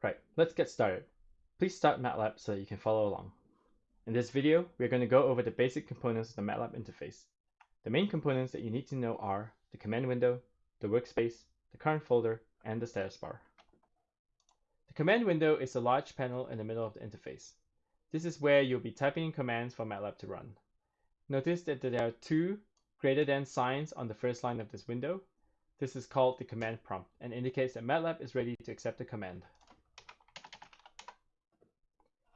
Right, let's get started. Please start MATLAB so that you can follow along. In this video, we're going to go over the basic components of the MATLAB interface. The main components that you need to know are the command window, the workspace, the current folder, and the status bar. The command window is a large panel in the middle of the interface. This is where you'll be typing in commands for MATLAB to run. Notice that there are two greater than signs on the first line of this window. This is called the command prompt and indicates that MATLAB is ready to accept the command.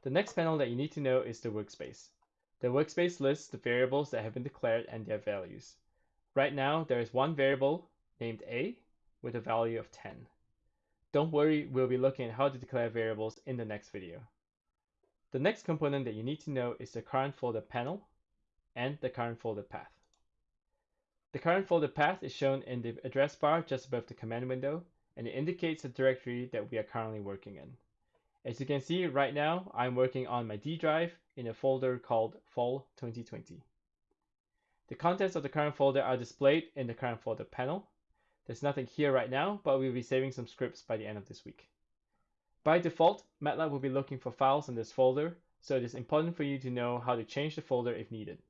The next panel that you need to know is the workspace. The workspace lists the variables that have been declared and their values. Right now, there is one variable named a with a value of 10. Don't worry, we'll be looking at how to declare variables in the next video. The next component that you need to know is the current folder panel and the current folder path. The current folder path is shown in the address bar just above the command window, and it indicates the directory that we are currently working in. As you can see right now, I'm working on my D drive in a folder called Fall 2020. The contents of the current folder are displayed in the current folder panel. There's nothing here right now, but we'll be saving some scripts by the end of this week. By default, MATLAB will be looking for files in this folder, so it is important for you to know how to change the folder if needed.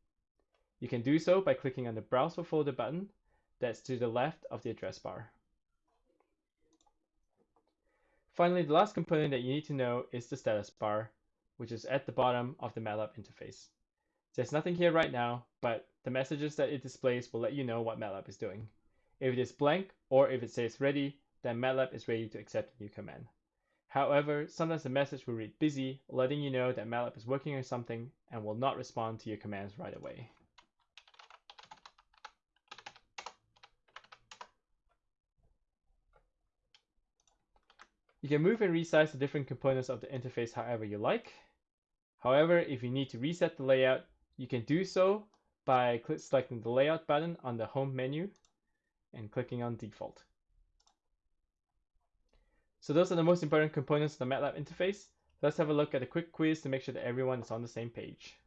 You can do so by clicking on the Browse for Folder button that's to the left of the address bar. Finally, the last component that you need to know is the status bar, which is at the bottom of the MATLAB interface. There's nothing here right now, but the messages that it displays will let you know what MATLAB is doing. If it is blank or if it says ready, then MATLAB is ready to accept a new command. However, sometimes the message will read busy, letting you know that MATLAB is working on something and will not respond to your commands right away. You can move and resize the different components of the interface however you like. However, if you need to reset the layout, you can do so by selecting the layout button on the home menu and clicking on default. So those are the most important components of the MATLAB interface. Let's have a look at a quick quiz to make sure that everyone is on the same page.